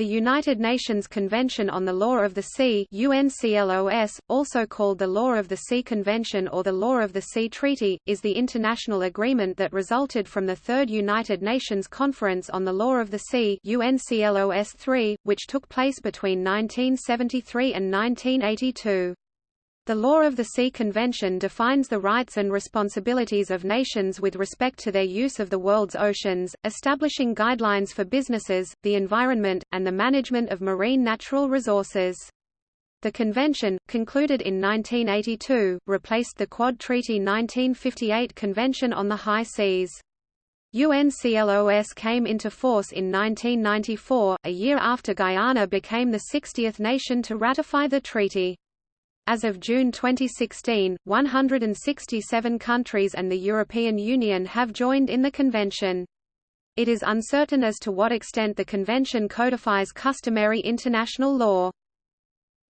The United Nations Convention on the Law of the Sea UNCLOS, also called the Law of the Sea Convention or the Law of the Sea Treaty, is the international agreement that resulted from the Third United Nations Conference on the Law of the Sea UNCLOS III, which took place between 1973 and 1982. The Law of the Sea Convention defines the rights and responsibilities of nations with respect to their use of the world's oceans, establishing guidelines for businesses, the environment, and the management of marine natural resources. The convention, concluded in 1982, replaced the Quad Treaty 1958 Convention on the High Seas. UNCLOS came into force in 1994, a year after Guyana became the 60th nation to ratify the treaty. As of June 2016, 167 countries and the European Union have joined in the convention. It is uncertain as to what extent the convention codifies customary international law.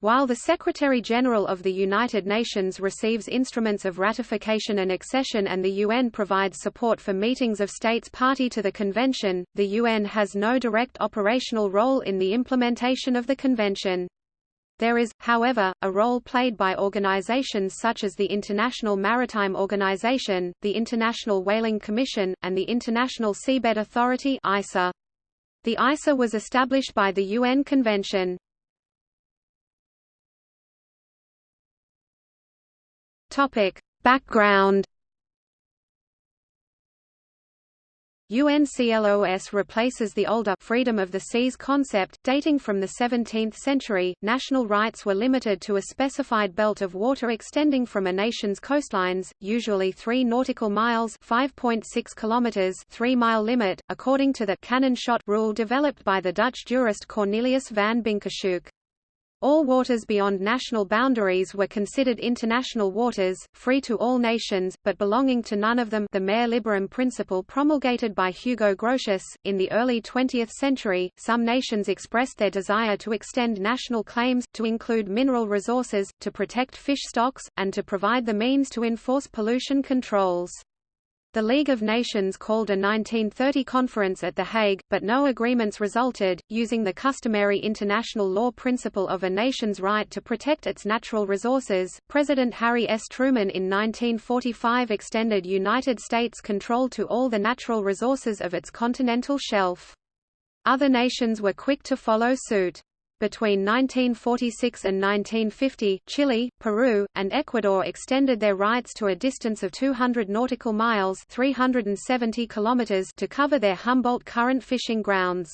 While the Secretary-General of the United Nations receives instruments of ratification and accession and the UN provides support for meetings of states party to the convention, the UN has no direct operational role in the implementation of the convention. There is, however, a role played by organizations such as the International Maritime Organization, the International Whaling Commission, and the International Seabed Authority ISA. The ISA was established by the UN Convention. Topic: Background UNCLOS replaces the older freedom of the seas concept, dating from the 17th century. National rights were limited to a specified belt of water extending from a nation's coastlines, usually 3 nautical miles (5.6 kilometers) 3-mile limit, according to the cannon shot rule developed by the Dutch jurist Cornelius van Bynkershoek. All waters beyond national boundaries were considered international waters, free to all nations, but belonging to none of them the mare liberum principle promulgated by Hugo Grotius. In the early 20th century, some nations expressed their desire to extend national claims, to include mineral resources, to protect fish stocks, and to provide the means to enforce pollution controls. The League of Nations called a 1930 conference at The Hague, but no agreements resulted. Using the customary international law principle of a nation's right to protect its natural resources, President Harry S. Truman in 1945 extended United States control to all the natural resources of its continental shelf. Other nations were quick to follow suit. Between 1946 and 1950, Chile, Peru, and Ecuador extended their rights to a distance of 200 nautical miles 370 kilometers to cover their Humboldt Current fishing grounds.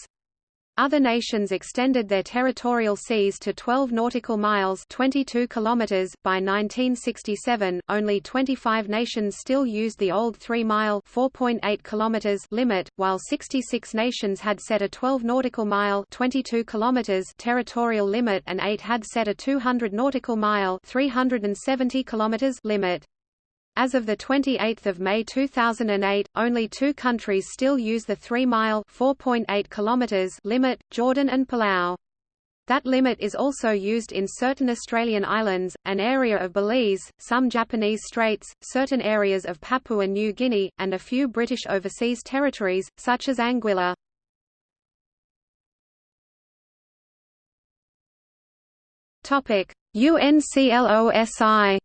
Other nations extended their territorial seas to 12 nautical miles 22 kilometers. .By 1967, only 25 nations still used the old 3-mile (4.8 kilometers) limit, while 66 nations had set a 12 nautical mile 22 kilometers territorial limit and 8 had set a 200 nautical mile 370 kilometers limit. As of 28 May 2008, only two countries still use the 3-mile limit, Jordan and Palau. That limit is also used in certain Australian islands, an area of Belize, some Japanese straits, certain areas of Papua New Guinea, and a few British overseas territories, such as Anguilla. UNCLOSI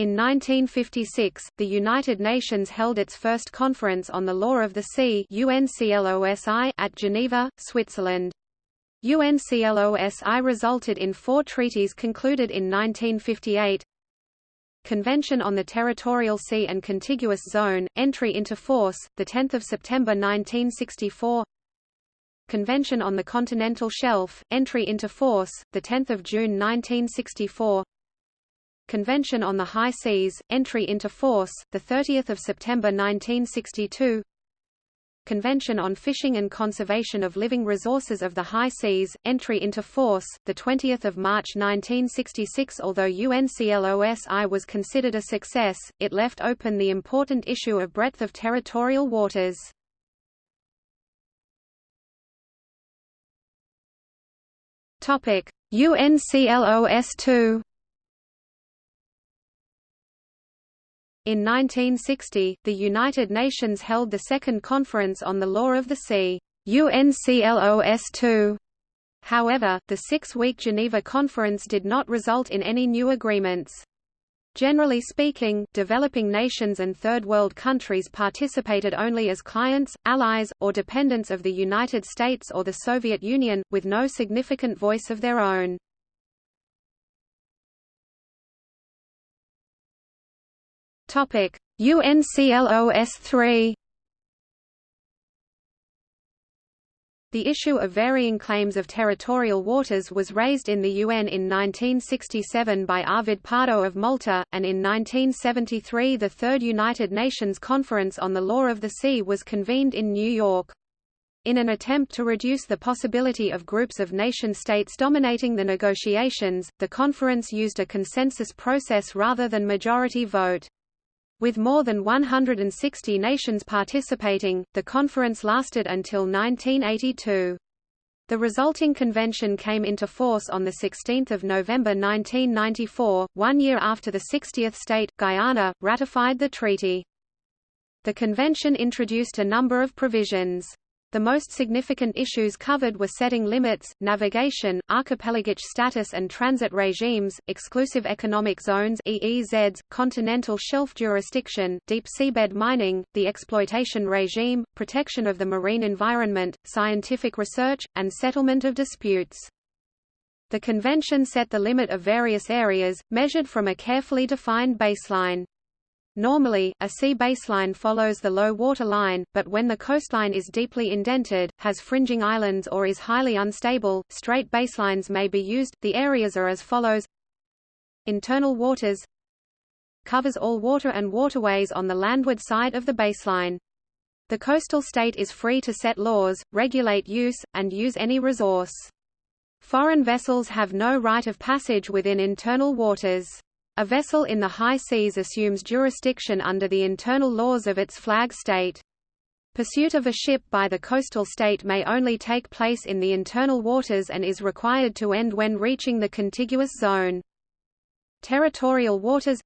In 1956, the United Nations held its first conference on the law of the sea at Geneva, Switzerland. UNCLOSI resulted in four treaties concluded in 1958 Convention on the Territorial Sea and Contiguous Zone, entry into force, 10 September 1964 Convention on the Continental Shelf, entry into force, 10 June 1964 Convention on the High Seas, entry into force, 30 September 1962 Convention on Fishing and Conservation of Living Resources of the High Seas, entry into force, 20 March 1966 Although UNCLOSI was considered a success, it left open the important issue of breadth of territorial waters. UNCLOS II In 1960, the United Nations held the Second Conference on the Law of the Sea UNCLOS II. However, the six-week Geneva Conference did not result in any new agreements. Generally speaking, developing nations and Third World countries participated only as clients, allies, or dependents of the United States or the Soviet Union, with no significant voice of their own. UNCLOS 3 The issue of varying claims of territorial waters was raised in the UN in 1967 by Arvid Pardo of Malta, and in 1973 the Third United Nations Conference on the Law of the Sea was convened in New York. In an attempt to reduce the possibility of groups of nation-states dominating the negotiations, the conference used a consensus process rather than majority vote. With more than 160 nations participating, the conference lasted until 1982. The resulting convention came into force on 16 November 1994, one year after the 60th state, Guyana, ratified the treaty. The convention introduced a number of provisions. The most significant issues covered were setting limits, navigation, archipelagic status and transit regimes, exclusive economic zones EEZs, continental shelf jurisdiction, deep seabed mining, the exploitation regime, protection of the marine environment, scientific research, and settlement of disputes. The convention set the limit of various areas, measured from a carefully defined baseline. Normally, a sea baseline follows the low water line, but when the coastline is deeply indented, has fringing islands or is highly unstable, straight baselines may be used. The areas are as follows Internal waters covers all water and waterways on the landward side of the baseline. The coastal state is free to set laws, regulate use, and use any resource. Foreign vessels have no right of passage within internal waters. A vessel in the high seas assumes jurisdiction under the internal laws of its flag state. Pursuit of a ship by the coastal state may only take place in the internal waters and is required to end when reaching the contiguous zone. Territorial waters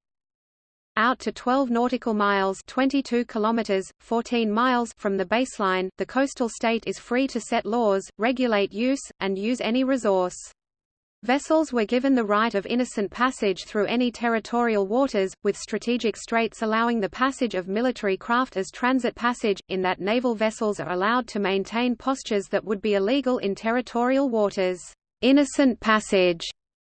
out to 12 nautical miles 22 kilometers 14 miles from the baseline the coastal state is free to set laws regulate use and use any resource Vessels were given the right of innocent passage through any territorial waters, with strategic straits allowing the passage of military craft as transit passage, in that naval vessels are allowed to maintain postures that would be illegal in territorial waters. Innocent passage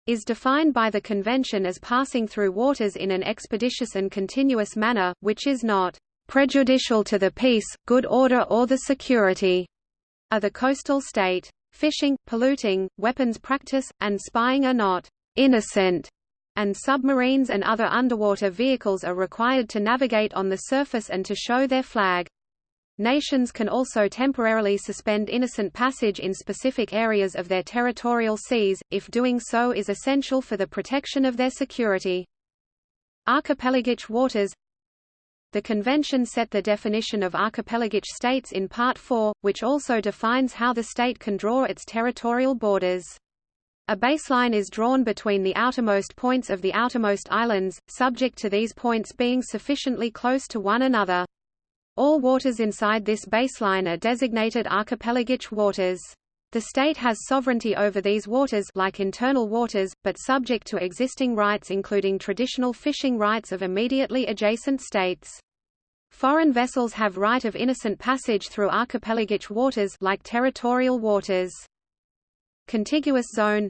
is defined by the Convention as passing through waters in an expeditious and continuous manner, which is not prejudicial to the peace, good order or the security of the coastal state. Fishing, polluting, weapons practice, and spying are not innocent, and submarines and other underwater vehicles are required to navigate on the surface and to show their flag. Nations can also temporarily suspend innocent passage in specific areas of their territorial seas, if doing so is essential for the protection of their security. Archipelagic waters the convention set the definition of archipelagic states in Part 4, which also defines how the state can draw its territorial borders. A baseline is drawn between the outermost points of the outermost islands, subject to these points being sufficiently close to one another. All waters inside this baseline are designated archipelagic waters. The state has sovereignty over these waters like internal waters, but subject to existing rights including traditional fishing rights of immediately adjacent states. Foreign vessels have right of innocent passage through archipelagic waters like territorial waters. Contiguous zone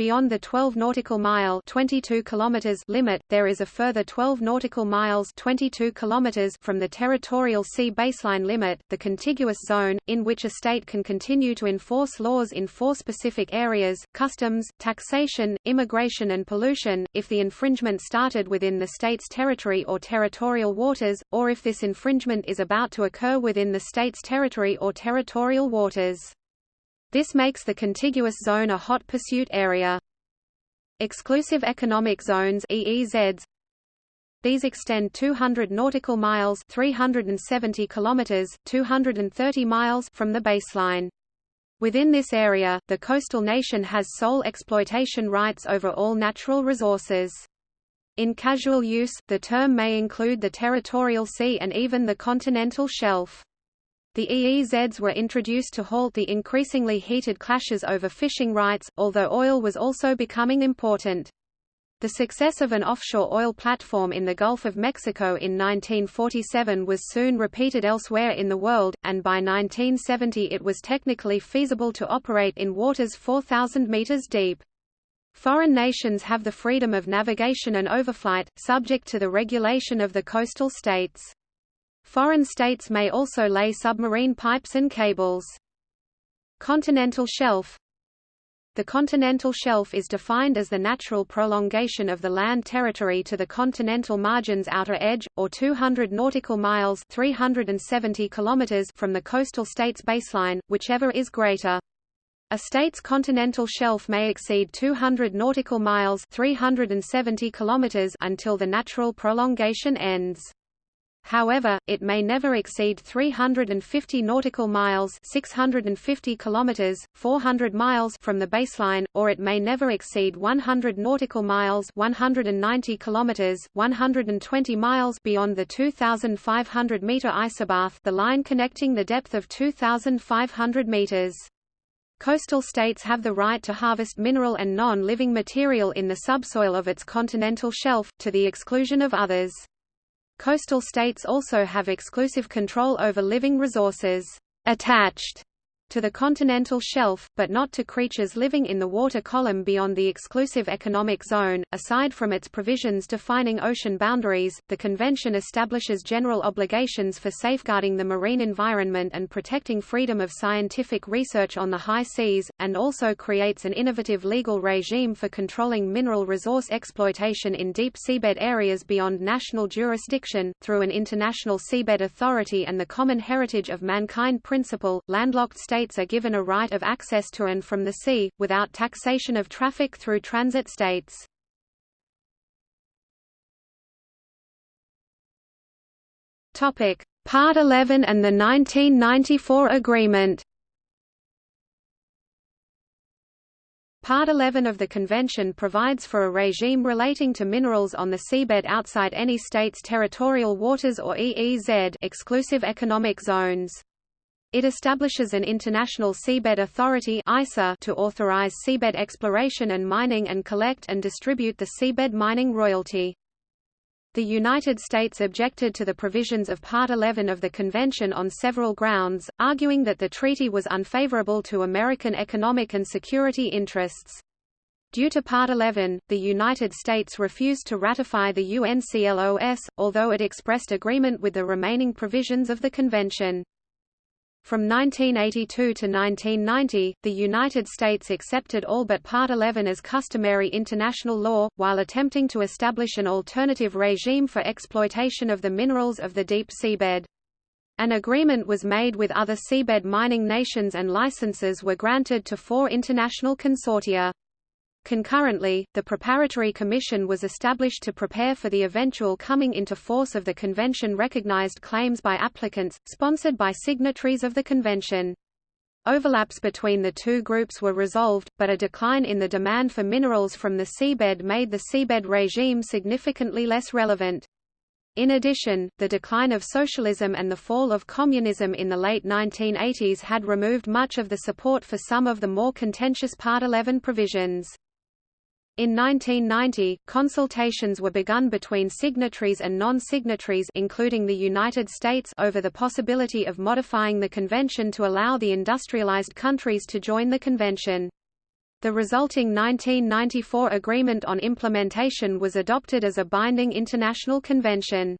Beyond the 12 nautical mile 22 kilometers limit, there is a further 12 nautical miles 22 kilometers from the territorial sea baseline limit, the contiguous zone, in which a state can continue to enforce laws in four specific areas, customs, taxation, immigration and pollution, if the infringement started within the state's territory or territorial waters, or if this infringement is about to occur within the state's territory or territorial waters. This makes the contiguous zone a hot pursuit area. Exclusive economic zones EEZs these extend 200 nautical miles 370 kilometers 230 miles from the baseline. Within this area, the coastal nation has sole exploitation rights over all natural resources. In casual use, the term may include the territorial sea and even the continental shelf. The EEZs were introduced to halt the increasingly heated clashes over fishing rights, although oil was also becoming important. The success of an offshore oil platform in the Gulf of Mexico in 1947 was soon repeated elsewhere in the world, and by 1970 it was technically feasible to operate in waters 4,000 meters deep. Foreign nations have the freedom of navigation and overflight, subject to the regulation of the coastal states. Foreign states may also lay submarine pipes and cables. Continental shelf The continental shelf is defined as the natural prolongation of the land territory to the continental margin's outer edge, or 200 nautical miles 370 kilometers from the coastal state's baseline, whichever is greater. A state's continental shelf may exceed 200 nautical miles 370 kilometers until the natural prolongation ends. However, it may never exceed 350 nautical miles 650 kilometers, 400 miles from the baseline, or it may never exceed 100 nautical miles 190 kilometers, 120 miles beyond the 2,500 meter isobath the line connecting the depth of 2,500 meters. Coastal states have the right to harvest mineral and non-living material in the subsoil of its continental shelf, to the exclusion of others. Coastal states also have exclusive control over living resources. Attached to the continental shelf, but not to creatures living in the water column beyond the exclusive economic zone. Aside from its provisions defining ocean boundaries, the Convention establishes general obligations for safeguarding the marine environment and protecting freedom of scientific research on the high seas, and also creates an innovative legal regime for controlling mineral resource exploitation in deep seabed areas beyond national jurisdiction. Through an international seabed authority and the common heritage of mankind principle, landlocked states states are given a right of access to and from the sea, without taxation of traffic through transit states. Part 11 and the 1994 agreement Part 11 of the Convention provides for a regime relating to minerals on the seabed outside any state's territorial waters or EEZ exclusive economic zones. It establishes an International Seabed Authority to authorize seabed exploration and mining and collect and distribute the seabed mining royalty. The United States objected to the provisions of Part 11 of the Convention on several grounds, arguing that the treaty was unfavorable to American economic and security interests. Due to Part 11, the United States refused to ratify the UNCLOS, although it expressed agreement with the remaining provisions of the convention. From 1982 to 1990, the United States accepted all but Part 11 as customary international law, while attempting to establish an alternative regime for exploitation of the minerals of the deep seabed. An agreement was made with other seabed mining nations and licenses were granted to four international consortia. Concurrently, the Preparatory Commission was established to prepare for the eventual coming into force of the Convention recognized claims by applicants, sponsored by signatories of the Convention. Overlaps between the two groups were resolved, but a decline in the demand for minerals from the seabed made the seabed regime significantly less relevant. In addition, the decline of socialism and the fall of communism in the late 1980s had removed much of the support for some of the more contentious Part 11 provisions. In 1990, consultations were begun between signatories and non-signatories including the United States over the possibility of modifying the convention to allow the industrialized countries to join the convention. The resulting 1994 Agreement on Implementation was adopted as a binding international convention.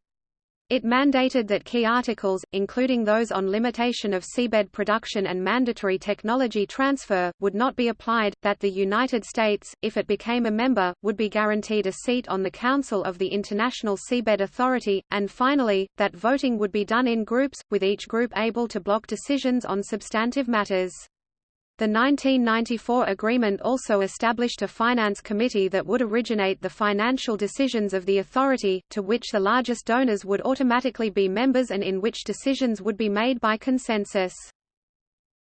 It mandated that key articles, including those on limitation of seabed production and mandatory technology transfer, would not be applied, that the United States, if it became a member, would be guaranteed a seat on the Council of the International Seabed Authority, and finally, that voting would be done in groups, with each group able to block decisions on substantive matters. The 1994 agreement also established a finance committee that would originate the financial decisions of the authority, to which the largest donors would automatically be members and in which decisions would be made by consensus.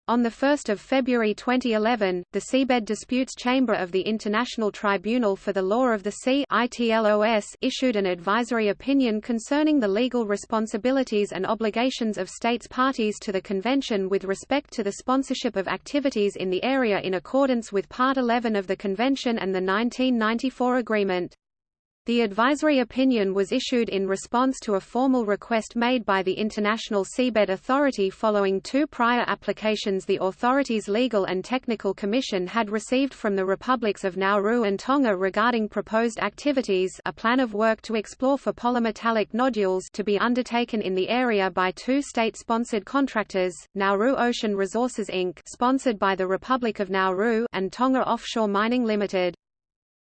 On 1 February 2011, the Seabed Disputes Chamber of the International Tribunal for the Law of the Sea issued an advisory opinion concerning the legal responsibilities and obligations of states parties to the Convention with respect to the sponsorship of activities in the area in accordance with Part 11 of the Convention and the 1994 Agreement. The advisory opinion was issued in response to a formal request made by the International Seabed Authority following two prior applications the authority's Legal and Technical Commission had received from the republics of Nauru and Tonga regarding proposed activities a plan of work to explore for polymetallic nodules to be undertaken in the area by two state-sponsored contractors, Nauru Ocean Resources Inc. sponsored by the Republic of Nauru and Tonga Offshore Mining Limited.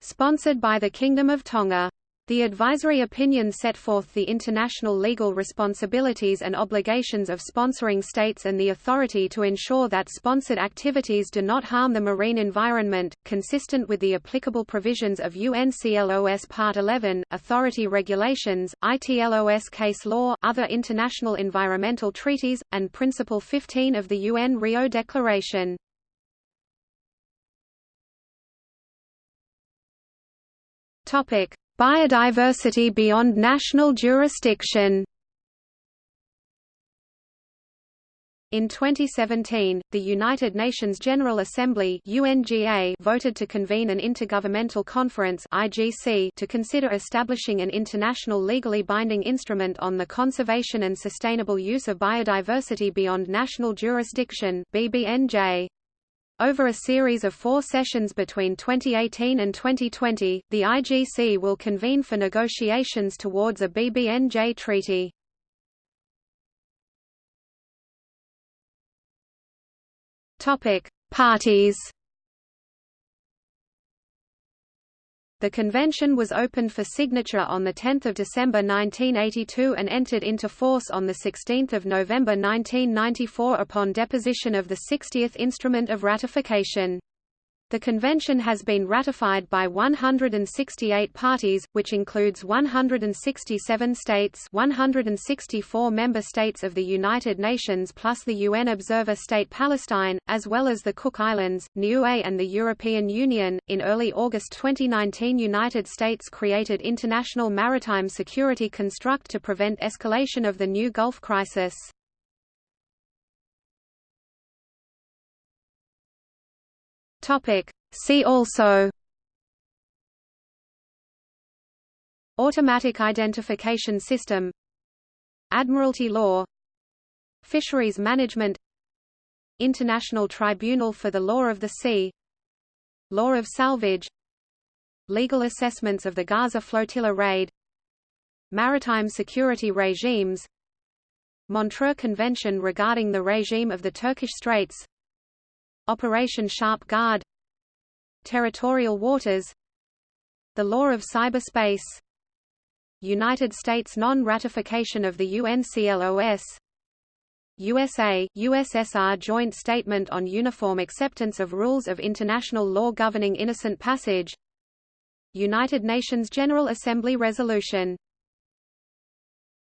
Sponsored by the Kingdom of Tonga. The advisory opinion set forth the international legal responsibilities and obligations of sponsoring states and the authority to ensure that sponsored activities do not harm the marine environment, consistent with the applicable provisions of UNCLOS Part 11, Authority Regulations, ITLOS Case Law, other international environmental treaties, and Principle 15 of the UN Rio Declaration. Topic: Biodiversity beyond national jurisdiction In 2017, the United Nations General Assembly UNGA voted to convene an Intergovernmental Conference IGC to consider establishing an international legally binding instrument on the conservation and sustainable use of biodiversity beyond national jurisdiction BBNJ. Over a series of four sessions between 2018 and 2020, the IGC will convene for negotiations towards a BBNJ treaty. Parties The convention was opened for signature on 10 December 1982 and entered into force on 16 November 1994 upon deposition of the 60th Instrument of Ratification. The convention has been ratified by 168 parties, which includes 167 states 164 member states of the United Nations plus the UN observer state Palestine, as well as the Cook Islands, Niue and the European Union. In early August 2019 United States created International Maritime Security Construct to prevent escalation of the new Gulf crisis. Topic. See also Automatic identification system Admiralty law Fisheries management International Tribunal for the Law of the Sea Law of salvage Legal assessments of the Gaza flotilla raid Maritime security regimes Montreux Convention regarding the regime of the Turkish Straits Operation Sharp Guard Territorial waters The law of cyberspace United States non-ratification of the UNCLOS USA, USSR Joint Statement on Uniform Acceptance of Rules of International Law Governing Innocent Passage United Nations General Assembly Resolution